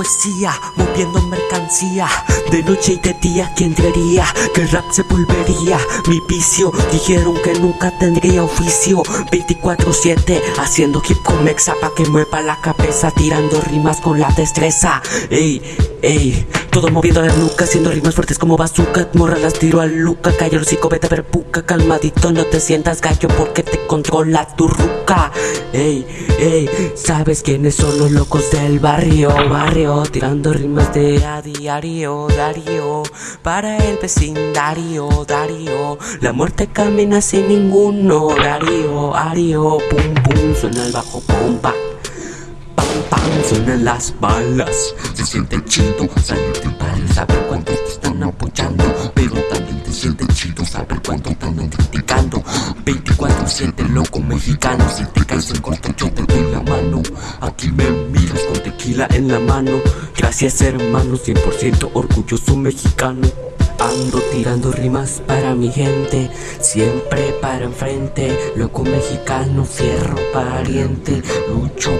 poesía, moviendo mercancía. De noche y de día, ¿quién diría que rap se volvería mi vicio? Dijeron que nunca tendría oficio. 24-7, haciendo hip con mexa pa' que mueva la cabeza, tirando rimas con la destreza. Ey, ey. Todo moviendo la nuca, haciendo rimas fuertes como bazooka. Morra las tiro a Luca, calla el hocico, vete a ver puca Calmadito, no te sientas gallo porque te controla tu ruca. Ey, ey, ¿sabes quiénes son los locos del barrio? Barrio, tirando rimas de a diario, Darío. Para el vecindario, Darío. La muerte camina sin ningún horario, Ario Pum, pum, suena el bajo pompa suenan las balas. Se siente chido salir de barrio Saber cuántos te están apoyando. Pero también te siente chido saber cuánto te andan criticando. 24-7 loco mexicano. Si te caes en corto yo te doy la mano. Aquí me miras con tequila en la mano. Gracias hermano, 100% orgulloso mexicano. Ando tirando rimas para mi gente, siempre para enfrente, loco mexicano, fierro pariente, lucho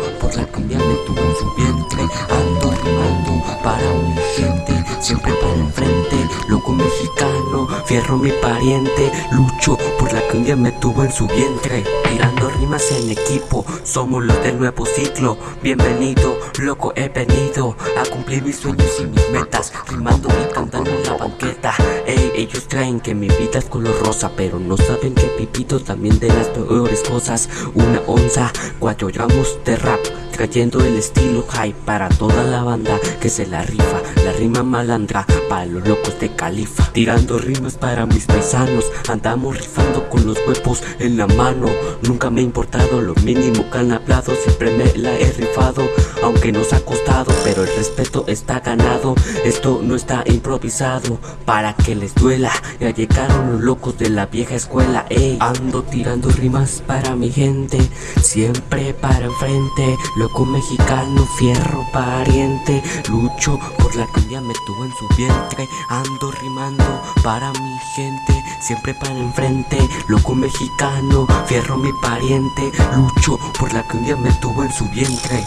fierro mi pariente, lucho por la cumbia me tuvo en su vientre, tirando rimas en equipo, somos los del nuevo ciclo, bienvenido, loco he venido a cumplir mis sueños y mis metas, rimando y cantando en la banqueta. Ey, ellos traen que mi vida es color rosa Pero no saben que pipito también de las peores cosas. Una onza, cuatro gramos de rap Trayendo el estilo high para toda la banda que se la rifa. La rima malandra para los locos de califa. Tirando rimas para mis paisanos Andamos rifando con los huevos en la mano. Nunca me ha importado lo mínimo que han hablado Siempre me la he rifado Aunque nos ha costado pero el respeto está ganado. Esto no está improvisado para que les duela. Ya llegaron los locos de la vieja escuela Ey, ando tirando rimas para mi gente Siempre para enfrente. Loco mexicano, fierro pariente. Lucho por la cumbia me tuvo en su vientre. Ando rimando para mi gente Siempre para enfrente. Loco mexicano, fierro mi pariente. Lucho por la cumbia me tuvo en su vientre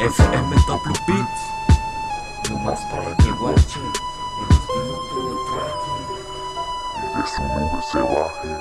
FM W Beats. No más para que guache El estilo que me traje Y de su nube se baje